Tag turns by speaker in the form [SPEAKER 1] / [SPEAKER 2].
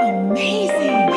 [SPEAKER 1] Amazing!